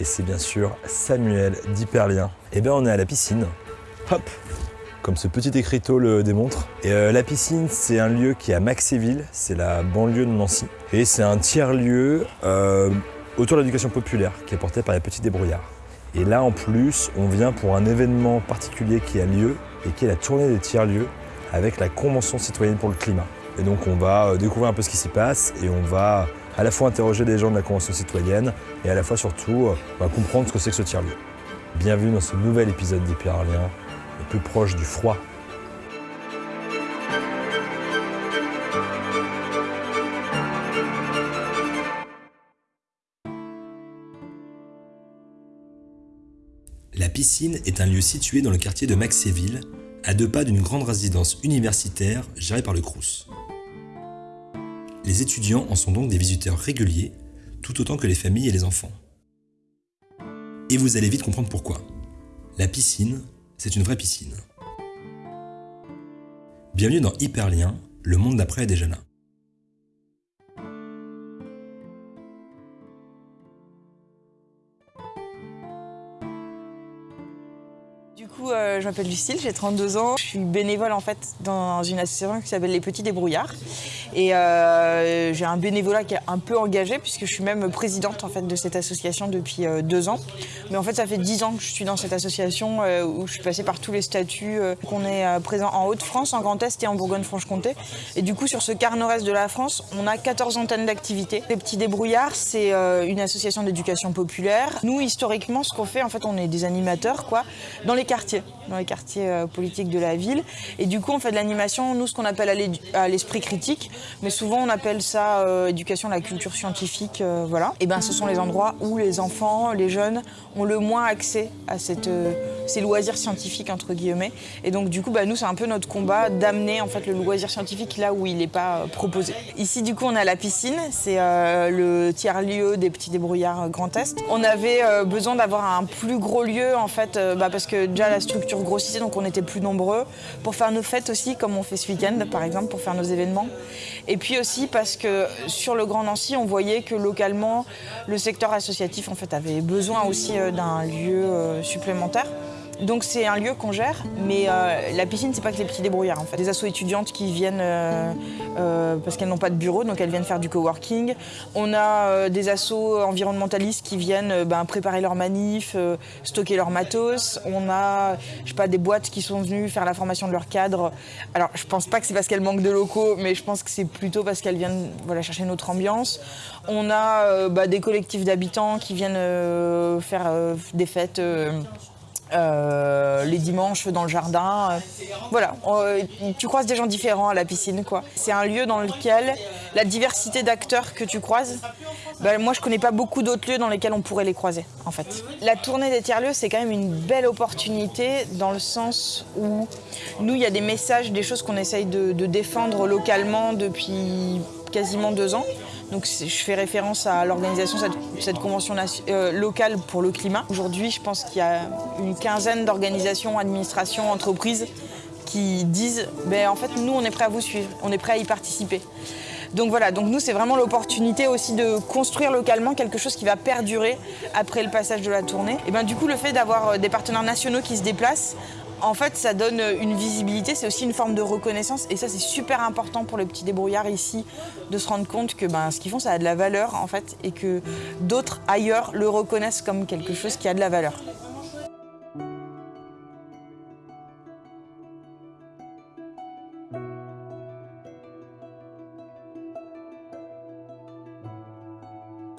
et c'est bien sûr Samuel d'Hyperlien. Et bien on est à la piscine, hop, comme ce petit écriteau le démontre. Et euh, la piscine, c'est un lieu qui est à Maxéville, c'est la banlieue de Nancy. Et c'est un tiers-lieu euh, autour de l'éducation populaire qui est porté par les petits débrouillards. Et là, en plus, on vient pour un événement particulier qui a lieu et qui est la tournée des tiers-lieux avec la Convention citoyenne pour le climat. Et donc, on va euh, découvrir un peu ce qui s'y passe et on va à la fois interroger des gens de la Convention citoyenne et à la fois surtout euh, comprendre ce que c'est que ce tiers-lieu. Bienvenue dans ce nouvel épisode d'Hyperlien, le plus proche du froid. La piscine est un lieu situé dans le quartier de Maxéville, à deux pas d'une grande résidence universitaire gérée par le Crous. Les étudiants en sont donc des visiteurs réguliers, tout autant que les familles et les enfants. Et vous allez vite comprendre pourquoi. La piscine, c'est une vraie piscine. Bienvenue dans Hyperlien, le monde d'après est déjà là. Euh, je m'appelle Lucille, j'ai 32 ans. Je suis bénévole en fait dans une association qui s'appelle Les Petits Débrouillards. Et euh, j'ai un bénévolat qui est un peu engagé puisque je suis même présidente en fait de cette association depuis euh, deux ans. Mais en fait, ça fait dix ans que je suis dans cette association où je suis passée par tous les statuts. qu'on est présent en Haute-France, en Grand Est et en Bourgogne-Franche-Comté. Et du coup, sur ce quart nord-est de la France, on a 14 antennes d'activité. Les Petits Débrouillards, c'est une association d'éducation populaire. Nous, historiquement, ce qu'on fait, en fait, on est des animateurs quoi, dans les quartiers dans les quartiers euh, politiques de la ville. Et du coup, on fait de l'animation, nous, ce qu'on appelle à l'esprit critique, mais souvent on appelle ça euh, éducation à la culture scientifique, euh, voilà. Et ben, ce sont les endroits où les enfants, les jeunes ont le moins accès à cette, ces loisirs scientifiques entre guillemets. Et donc, du coup, bah, nous, c'est un peu notre combat d'amener le loisir scientifique là où il n'est pas proposé. Ici, du coup, on a la piscine, c'est le tiers lieu des petits débrouillards Grand Est. On avait besoin d'avoir un plus gros lieu en fait, bah, parce que déjà la structure grossissait, donc on était plus nombreux. Pour faire nos fêtes aussi, comme on fait ce week-end par exemple, pour faire nos événements. Et puis aussi parce que sur le Grand Nancy, on voyait que localement, le secteur associatif avait besoin aussi euh, d'un lieu euh, supplémentaire. Donc c'est un lieu qu'on gère, mais euh, la piscine, c'est pas que les petits débrouillards en fait. Des assos étudiantes qui viennent euh, euh, parce qu'elles n'ont pas de bureau, donc elles viennent faire du coworking. On a des assos environnementalistes qui viennent ben, préparer leurs manifs, stocker leurs matos. On a, je sais pas, des boîtes qui sont venues faire la formation de leurs cadres. Alors je pense pas que c'est parce qu'elles manquent de locaux, mais je pense que c'est plutôt parce qu'elles viennent chercher notre ambiance. On a bah, des collectifs d'habitants qui viennent faire des fêtes euh, les dimanches dans le jardin. Euh, voilà, euh, tu croises des gens différents à la piscine. quoi. C'est un lieu dans lequel la diversité d'acteurs que tu croises, ben, moi je connais pas beaucoup d'autres lieux dans lesquels on pourrait les croiser en fait. La tournée des tiers-lieux c'est quand même une belle opportunité dans le sens où nous il y a des messages, des choses qu'on essaye de défendre localement depuis quasiment deux ans. Donc je fais référence à l'organisation de cette, convention euh, locale pour le climat. Aujourd'hui, je pense qu'il y a une quinzaine d'organisations, administrations, entreprises qui disent ben, en fait, nous, on est prêt à vous suivre, on est prêt à y participer. Donc voilà, donc nous, c'est vraiment l'opportunité aussi de construire localement quelque chose qui va perdurer après le passage de la tournée. Et ben, du coup, le fait d'avoir euh, des partenaires nationaux qui se déplacent, en fait, ça donne une visibilité, c'est aussi une forme de reconnaissance. Et ça, c'est super important pour les petits débrouillards ici de se rendre compte que ben, ce qu'ils font, ça a de la valeur, en fait, et que d'autres ailleurs le reconnaissent comme quelque chose qui a de la valeur.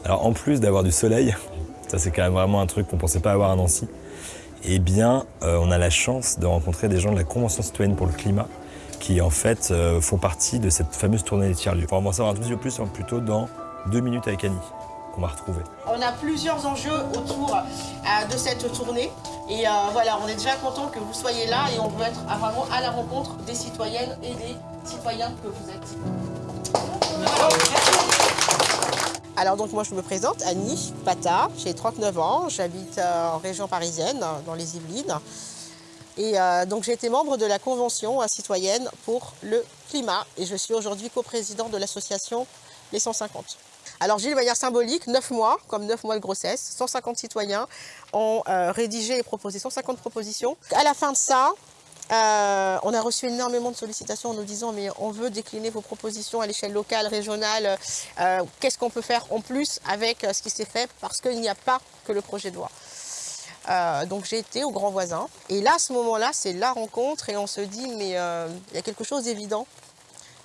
Alors en plus d'avoir du soleil, ça c'est quand même vraiment un truc qu'on pensait pas avoir à Nancy, eh bien, euh, on a la chance de rencontrer des gens de la Convention citoyenne pour le climat qui, en fait, euh, font partie de cette fameuse tournée des tiers-lieux. Pour en savoir un tout petit peu plus, plutôt dans deux minutes avec Annie, qu'on va retrouver. On a plusieurs enjeux autour euh, de cette tournée. Et voilà, on est déjà content que vous soyez là et on veut être vraiment à la rencontre des citoyennes et des citoyens que vous êtes. Alors donc moi je me présente, Annie Pata, j'ai 39 ans, j'habite euh, en région parisienne, dans les Yvelines. Et euh, donc j'ai été membre de la Convention citoyenne pour le climat et je suis aujourd'hui coprésidente de l'association Les 150. Alors j'ai de manière symbolique 9 mois, comme 9 mois de grossesse, 150 citoyens ont euh, rédigé et proposé 150 propositions. À la fin de ça, euh, on a reçu énormément de sollicitations en nous disant mais on veut décliner vos propositions à l'échelle locale, régionale, euh, qu'est-ce qu'on peut faire en plus avec ce qui s'est fait parce qu'il n'y a pas que le projet de loi. donc j'ai été au grand voisin. Et là à ce moment-là c'est la rencontre et on se dit mais il y a quelque chose d'évident.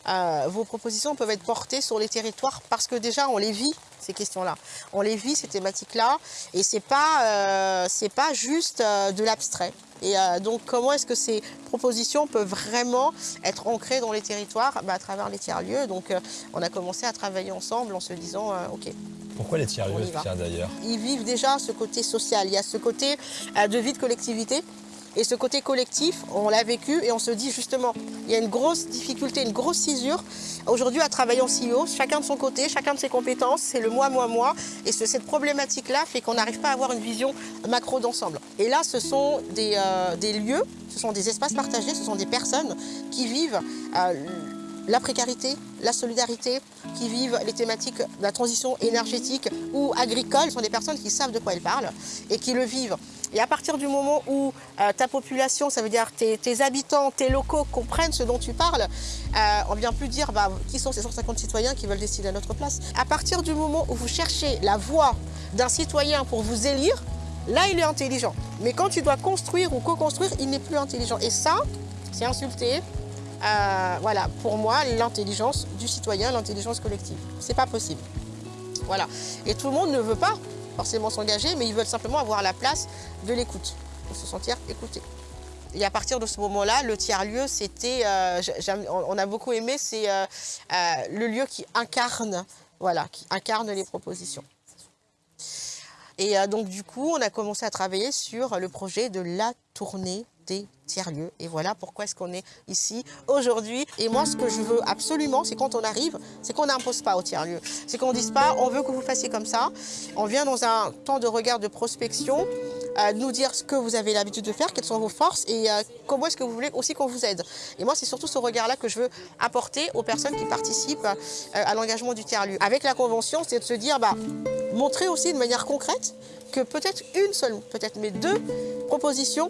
Euh, vos propositions peuvent être portées sur les territoires parce que déjà on les vit ces questions-là, on les vit ces thématiques-là. Et c'est pas euh, pas juste euh, de l'abstrait. Et donc comment est-ce que ces propositions peuvent vraiment être ancrées dans les territoires bah, à travers les tiers-lieux? Donc on a commencé à travailler ensemble en se disant ok. Pourquoi les tiers-lieux d'ailleurs? Ils vivent déjà ce côté social, il y a ce côté de vie de collectivité et ce côté collectif, on l'a vécu et on se dit justement, il y a une grosse difficulté, une grosse cisure aujourd'hui à travailler en CEO, chacun de son côté, chacun de ses compétences, c'est le moi, moi, moi. Et cette problématique-là fait qu'on n'arrive pas à avoir une vision macro d'ensemble. Et là, ce sont des, euh, lieux, ce sont des espaces partagés, ce sont des personnes qui vivent euh, la précarité, la solidarité, qui vivent les thématiques de la transition énergétique ou agricole, ce sont des personnes qui savent de quoi elles parlent et qui le vivent et à partir du moment où euh, ta population, ça veut dire tes, habitants, tes locaux comprennent ce dont tu parles, euh, on ne vient plus dire bah, qui sont ces 150 citoyens qui veulent décider à notre place. À partir du moment où vous cherchez la voix d'un citoyen pour vous élire, là il est intelligent. Mais quand tu dois construire ou co-construire, il n'est plus intelligent. Et ça, c'est insulter, euh, voilà, pour moi, l'intelligence du citoyen, l'intelligence collective. C'est pas possible. Voilà. Et tout le monde ne veut pas forcément s'engager, mais ils veulent simplement avoir la place de l'écoute, pour se sentir écouté. Et à partir de ce moment-là, le tiers-lieu, c'était, euh, on a beaucoup aimé, c'est euh, euh, le lieu qui incarne, voilà, qui incarne les propositions. Et donc du coup, on a commencé à travailler sur le projet de la tournée tiers-lieux. Et voilà pourquoi est-ce qu'on est ici aujourd'hui. Et moi, ce que je veux absolument, c'est quand on arrive, c'est qu'on n'impose pas au tiers-lieu. C'est qu'on ne dise pas, on veut que vous fassiez comme ça. On vient dans un temps de regard de prospection, euh, nous dire ce que vous avez l'habitude de faire, quelles sont vos forces et euh, comment est-ce que vous voulez aussi qu'on vous aide. Et moi, c'est surtout ce regard-là que je veux apporter aux personnes qui participent euh, à l'engagement du tiers-lieu. Avec la convention, c'est de se dire, bah, montrer aussi de manière concrète que peut-être une seule, peut-être mais deux propositions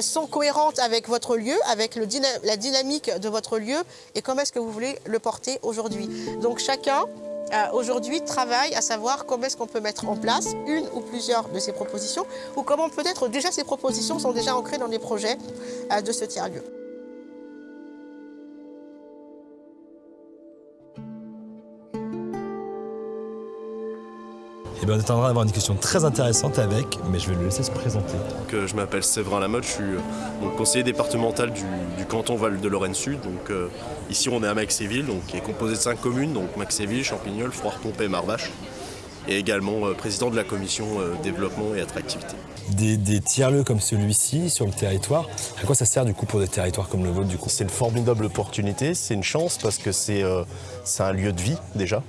sont cohérentes avec votre lieu, avec la dynamique de votre lieu et comment est-ce que vous voulez le porter aujourd'hui. Donc chacun euh, aujourd'hui travaille à savoir comment est-ce qu'on peut mettre en place une ou plusieurs de ces propositions ou comment peut-être déjà ces propositions sont déjà ancrées dans les projets euh, de ce tiers-lieu. Et bien, on est en train d'avoir une discussion très intéressante avec, mais je vais le laisser se présenter. Donc, je m'appelle Séverin Lamotte, je suis euh, conseiller départemental du, canton Val de Lorraine Sud. Donc, euh, ici, on est à Maxéville, donc, qui est composé de cinq communes, donc Maxéville, Champignol, Froire-Pompée, Marvache, et également euh, président de la commission développement et attractivité. Des, tiers-lieux comme celui-ci sur le territoire, à quoi ça sert du coup pour des territoires comme le vôtre du coup? C'est une formidable opportunité, c'est une chance parce que c'est un lieu de vie déjà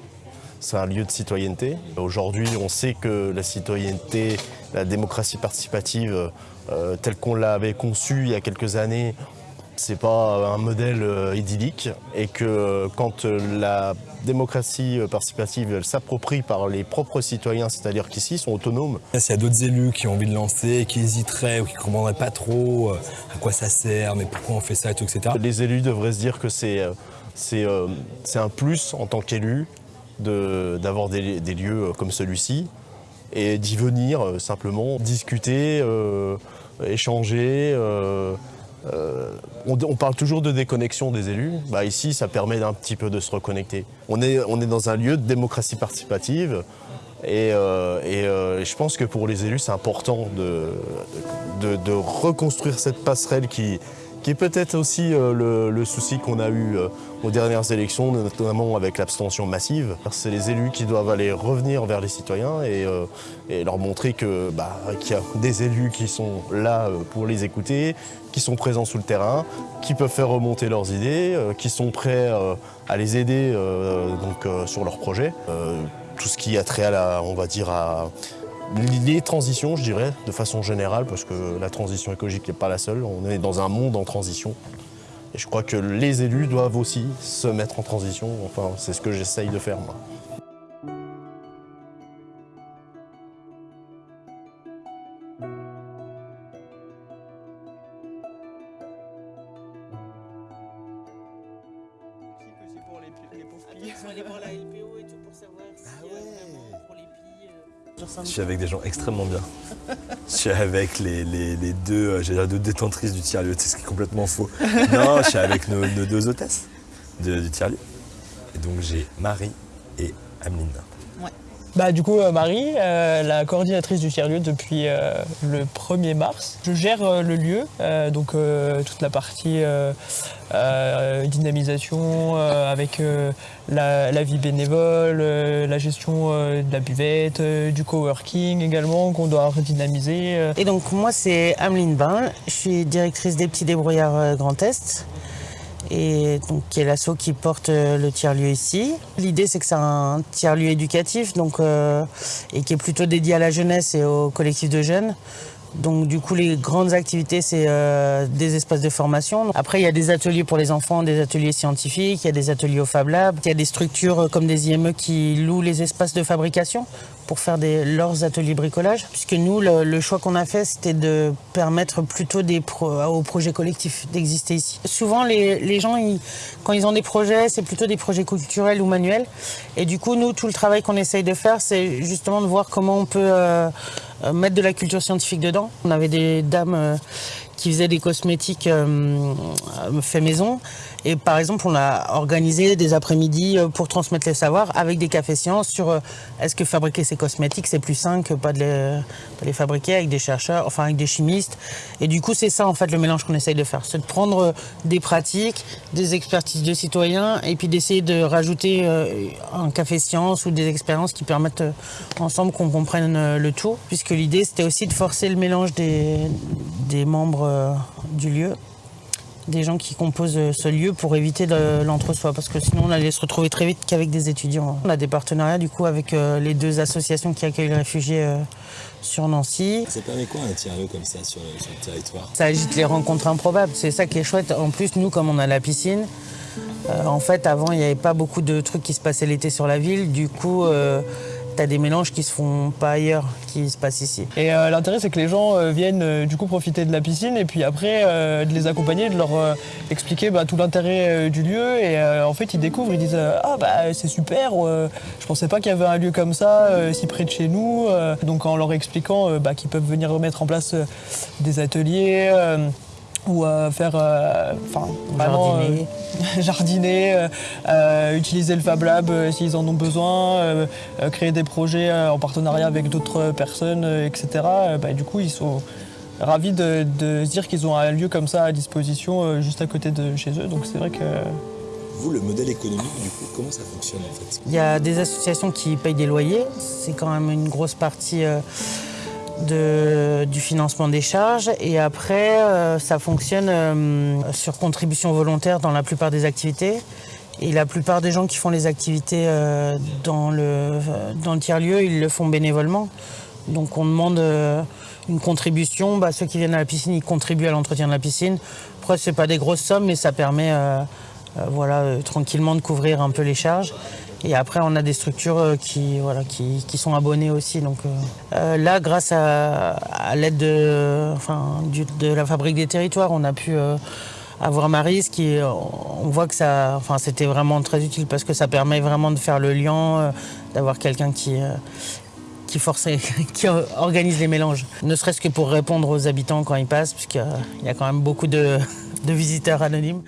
c'est un lieu de citoyenneté. Aujourd'hui, on sait que la citoyenneté, la démocratie participative, euh, telle qu'on l'avait conçue il y a quelques années, c'est pas un modèle euh, idyllique et que quand la démocratie participative s'approprie par les propres citoyens, c'est-à-dire qu'ici, ils sont autonomes. S'il y a d'autres élus qui ont envie de lancer, qui hésiteraient ou qui ne comprendraient pas trop euh, à quoi ça sert, mais pourquoi on fait ça et tout, etc. Les élus devraient se dire que c'est un plus en tant qu'élu d'avoir des, lieux euh, comme celui-ci et d'y venir euh, simplement discuter, euh, échanger. on, parle toujours de déconnexion des élus. Bah, ici, ça permet d'un petit peu de se reconnecter. On est, on est dans un lieu de démocratie participative. Et, je pense que pour les élus, c'est important de, de, reconstruire cette passerelle qui, qui est peut-être aussi euh, le, souci qu'on a eu euh, aux dernières élections, notamment avec l'abstention massive. C'est les élus qui doivent aller revenir vers les citoyens et, euh, leur montrer bah, qu'il y a des élus qui sont là pour les écouter, qui sont présents sous le terrain, qui peuvent faire remonter leurs idées, qui sont prêts à les aider donc, sur leurs projets. tout ce qui a trait à la, on va dire, à les transitions, je dirais, de façon générale, parce que la transition écologique n'est pas la seule. On est dans un monde en transition. Et je crois que les élus doivent aussi se mettre en transition. Enfin, c'est ce que j'essaye de faire, moi. Je suis avec des gens extrêmement bien. Je suis avec les, les- les deux, euh, dire deux détentrices du tiers-lieu, c'est ce qui est complètement faux. Non, je suis avec nos, nos deux hôtesses de- du tiers-lieu. Et donc j'ai Marie et Ameline. Bah, du coup, euh, Marie, euh, la coordinatrice du tiers-lieu depuis euh, le 1er mars. Je gère euh, le lieu, euh, donc euh, toute la partie euh, dynamisation euh, avec euh, la, vie bénévole, la gestion de la buvette, du coworking également qu'on doit redynamiser. Et donc moi c'est Ameline Bain, je suis directrice des petits débrouillards Grand Est et donc qui est l'asso qui porte le tiers-lieu ici. L'idée c'est que c'est un tiers-lieu éducatif donc et qui est plutôt dédié à la jeunesse et au collectif de jeunes. Donc du coup les grandes activités c'est euh, des espaces de formation. Après il y a des ateliers pour les enfants, des ateliers scientifiques, il y a des ateliers au Fab Lab, il y a des structures euh, comme des IME qui louent les espaces de fabrication pour faire leurs ateliers bricolage. Puisque nous, le, choix qu'on a fait, c'était de permettre plutôt des pro- aux projets collectifs d'exister ici. Souvent, les, les gens, quand ils ont des projets, c'est plutôt des projets culturels ou manuels. Et du coup, nous, tout le travail qu'on essaye de faire, c'est justement de voir comment on peut euh, euh, mettre de la culture scientifique dedans. On avait des dames euh, qui faisaient des cosmétiques euh, euh, fait maison. Et par exemple, on a organisé des après-midi euh, pour transmettre les savoirs avec des cafés sciences sur euh, est-ce que fabriquer ces cosmétiques, c'est plus sain que pas de les, fabriquer avec des chercheurs, enfin avec des chimistes. Et du coup, c'est ça en fait le mélange qu'on essaye de faire. C'est de prendre euh, des pratiques, des expertises de citoyens et puis d'essayer de rajouter un café science ou des expériences qui permettent ensemble qu'on comprenne le tout. Puisque l'idée, c'était aussi de forcer le mélange des, membres du lieu des gens qui composent euh, ce lieu pour éviter l'entre-soi parce que sinon on allait se retrouver très vite qu'avec des étudiants. On a des partenariats du coup avec euh, les deux associations qui accueillent les réfugiés euh, sur Nancy. Ça permet quoi un tiers-lieu comme ça sur, sur le territoire? Ça agite les rencontres improbables, c'est ça qui est chouette. En plus, nous, comme on a la piscine, euh, en fait, avant, il n'y avait pas beaucoup de trucs qui se passaient l'été sur la ville. Du coup, euh, t'as des mélanges qui se font pas ailleurs, qui se passent ici. Et euh, l'intérêt, c'est que les gens euh, viennent euh, du coup profiter de la piscine et puis après de les accompagner, de leur expliquer bah, tout l'intérêt du lieu. Et en fait, ils découvrent, ils disent Ah, bah c'est super, je pensais pas qu'il y avait un lieu comme ça si près de chez nous. Donc, en leur expliquant bah, qu'ils peuvent venir mettre en place des ateliers. Ou euh, faire euh, enfin vraiment Jardiner. euh, jardiner, euh, euh, utiliser le Fab Lab euh, s'ils en ont besoin, euh, euh, créer des projets euh, en partenariat avec d'autres personnes, euh, etc. Euh, bah, du coup, ils sont ravis de, de se dire qu'ils ont un lieu comme ça à disposition euh, juste à côté de chez eux. Donc c'est vrai que Vous, le modèle économique, du coup, comment ça fonctionne en fait? Il y a des associations qui payent des loyers, c'est quand même une grosse partie euh, du financement des charges. Et après, euh, ça fonctionne euh, sur contribution volontaire dans la plupart des activités. Et la plupart des gens qui font les activités euh, dans le, dans le tiers-lieu, ils le font bénévolement. Donc on demande une contribution. Bah, ceux qui viennent à la piscine, ils contribuent à l'entretien de la piscine. Après, c'est pas des grosses sommes, mais ça permet voilà, tranquillement de couvrir un peu les charges. Et après, on a des structures euh, qui, voilà, qui, qui sont abonnées aussi. Donc, euh, euh, là, grâce à, à l'aide de, enfin, de la Fabrique des Territoires, on a pu avoir Marise qui, on voit que ça, enfin, c'était vraiment très utile parce que ça permet vraiment de faire le lien, d'avoir quelqu'un qui, qui qui organise les mélanges. Ne serait-ce que pour répondre aux habitants quand ils passent, puisqu'il y a quand même beaucoup de, de visiteurs anonymes.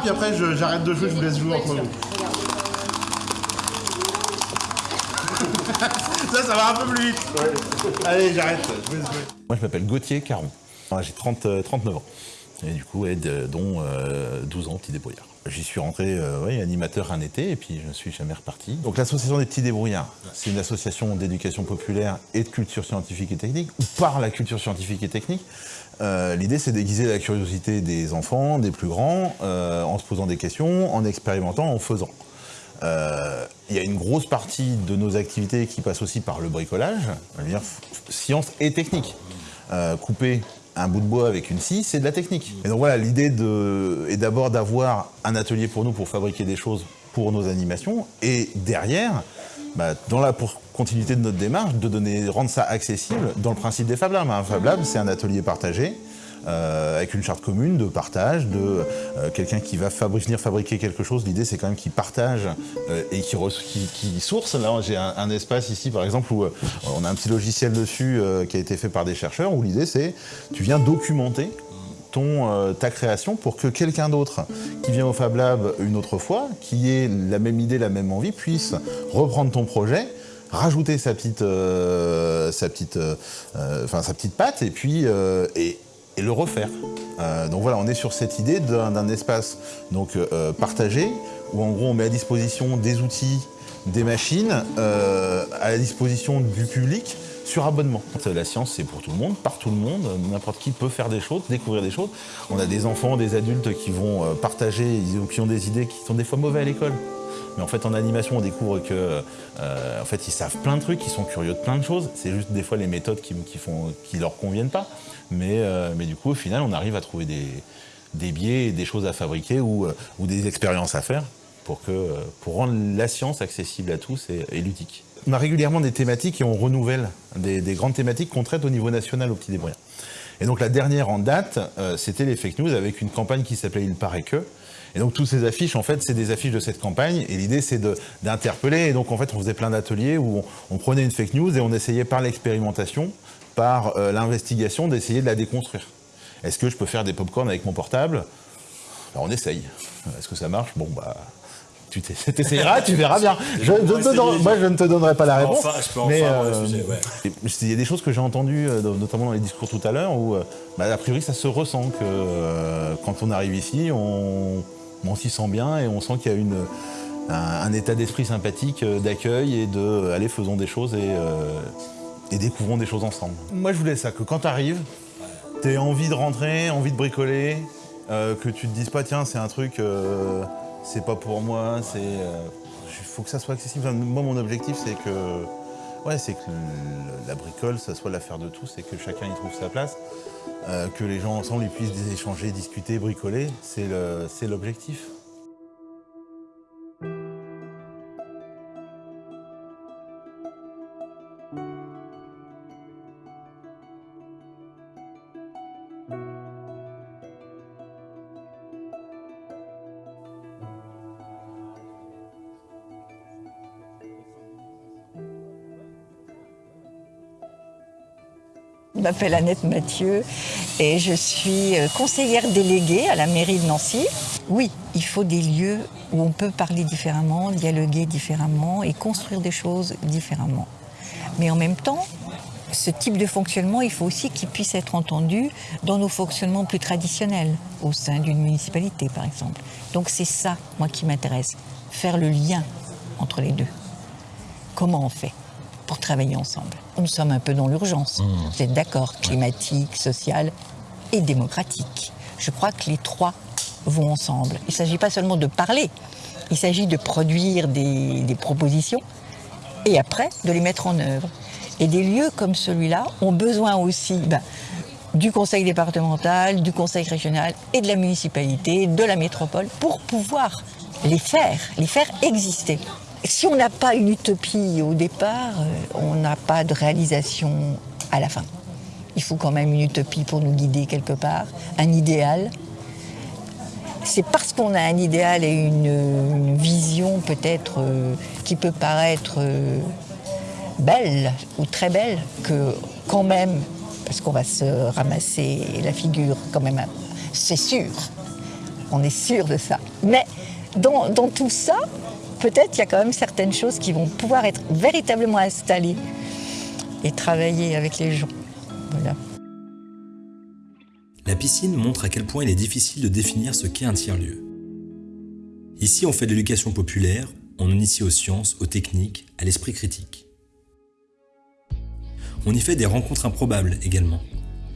Puis après j'arrête de jouer, je vous laisse jouer entre vous. ça, ça va un peu plus vite. Allez, j'arrête, je vais jouer. Moi, je m'appelle Gauthier Caron. J'ai 30, euh, 39 ans. Et du coup, ouais, de- dont euh, 12 ans petit débrouillard. J'y suis rentré euh, animateur un été et puis je ne suis jamais reparti. Donc l'association des petits débrouillards, c'est une association d'éducation populaire et de culture scientifique et technique, ou par la culture scientifique et technique. Euh, L'idée, c'est d'aiguiser la curiosité des enfants, des plus grands, euh, en se posant des questions, en expérimentant, en faisant. Euh, Il y a une grosse partie de nos activités qui passe aussi par le bricolage, je veux dire f- science et technique. Euh, couper un bout de bois avec une scie, c'est de la technique. Et donc voilà, l'idée est d'abord d'avoir un atelier pour nous pour fabriquer des choses pour nos animations, et derrière, bah, dans la pour continuité de notre démarche, de donner, rendre ça accessible dans le principe des Fab Labs. Un Fab Lab, c'est un atelier partagé. Euh, avec une charte commune de partage, de euh, quelqu'un qui va venir fabriquer quelque chose. L'idée, c'est quand même qu'il partage euh, et qu'il source. Là, j'ai un, espace ici, par exemple, où on a un petit logiciel dessus qui a été fait par des chercheurs, où l'idée, c'est tu viens documenter ton, ta création pour que quelqu'un d'autre qui vient au Fab Lab une autre fois, qui ait la même idée, la même envie, puisse reprendre ton projet, rajouter sa petite, euh, sa petite, enfin, sa petite patte et puis et le refaire. Euh, donc voilà, on est sur cette idée d'un espace donc euh, partagé où en gros on met à disposition des outils, des machines euh, à la disposition du public sur abonnement. La science, c'est pour tout le monde, par tout le monde. N'importe qui peut faire des choses, découvrir des choses. On a des enfants, des adultes qui vont partager, qui ont des idées qui sont des fois mauvais à l'école. Mais en fait, en animation, on découvre que, euh, en fait, ils savent plein de trucs, ils sont curieux de plein de choses. C'est juste des fois les méthodes qui, qui font, qui leur conviennent pas. Mais, euh, mais du coup, au final, on arrive à trouver des, biais, des choses à fabriquer ou, euh, ou des expériences à faire pour, que, pour rendre la science accessible à tous et, ludique. On a régulièrement des thématiques et on renouvelle des, des grandes thématiques qu'on traite au niveau national au Petit Débrouillard. Et donc la dernière en date, c'était les fake news avec une campagne qui s'appelait Il paraît que. Et donc toutes ces affiches, en fait, c'est des affiches de cette campagne. Et l'idée, c'est d'interpeller. Et donc en fait, on faisait plein d'ateliers où on, on prenait une fake news et on essayait par l'expérimentation, par euh, l'investigation, d'essayer de la déconstruire. Est-ce que je peux faire des pop-corn avec mon portable? Alors on essaye. Est-ce que ça marche? Bon, bah. Tu t'ess- t'essayeras, tu verras bien. Je, je ne te donne- moi, je ne te donnerai pas la réponse. Enfin, je peux enfin mais, euh, sujet, ouais. et Il y a des choses que j'ai entendues, euh, notamment dans les discours tout à l'heure, où, euh, bah, a priori, ça se ressent que euh, quand on arrive ici, on, on s'y sent bien et on sent qu'il y a un, état d'esprit sympathique euh, d'accueil et de euh, allez, faisons des choses et, euh, et découvrons des choses ensemble. Moi, je voulais ça, que quand tu arrives, tu envie de rentrer, envie de bricoler, que tu te dises pas, tiens, c'est un truc, c'est pas pour moi, c'est. Il faut que ça soit accessible. Moi, mon objectif, c'est que. Ouais, c'est que la bricole, ça soit l'affaire de tous et que chacun y trouve sa place. Euh, que les gens ensemble ils puissent échanger, discuter, bricoler, c'est le- c'est l'objectif. Je m'appelle Annette Mathieu et je suis euh, conseillère déléguée à la mairie de Nancy. Oui, il faut des lieux où on peut parler différemment, dialoguer différemment et construire des choses différemment. Mais en même temps, ce type de fonctionnement, il faut aussi qu'il puisse être entendu dans nos fonctionnements plus traditionnels, au sein d'une municipalité par exemple. Donc c'est ça, moi, qui m'intéresse, faire le lien entre les deux. Comment on fait? Pour travailler ensemble Nous sommes un peu dans l'urgence, vous êtes d'accord, climatique, sociale et démocratique. Je crois que les trois vont ensemble. Il ne s'agit pas seulement de parler, il s'agit de produire des, des propositions et après de les mettre en œuvre. Et des lieux comme celui-là ont besoin aussi ben, du conseil départemental, du conseil régional et de la municipalité, de la métropole, pour pouvoir les faire, les faire exister. Si on n'a pas une utopie au départ, euh, on n'a pas de réalisation à la fin. Il faut quand même une utopie pour nous guider quelque part, un idéal. C'est parce qu'on a un idéal et une, vision peut-être euh, qui peut paraître euh, belle ou très belle que quand même, parce qu'on va se ramasser la figure quand même, c'est sûr, on est sûr de ça. Mais dans tout ça, peut-être il y a quand même certaines choses qui vont pouvoir être véritablement installées et travailler avec les gens. La piscine montre à quel point il est difficile de définir ce qu'est un tiers-lieu. Ici, on fait de l'éducation populaire, on initie aux sciences, aux techniques, à l'esprit critique. On y fait des rencontres improbables également,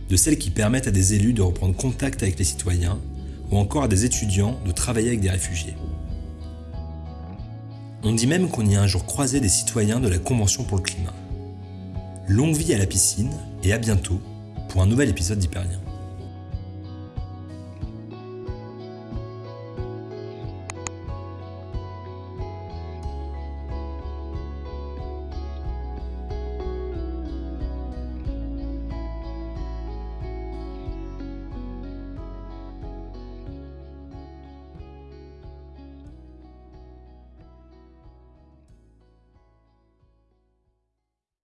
de celles qui permettent à des élus de reprendre contact avec les citoyens ou encore à des étudiants de travailler avec des réfugiés. On dit même qu'on y a un jour croisé des citoyens de la Convention pour le climat. Longue vie à la piscine et à bientôt pour un nouvel épisode d'Hyperlien.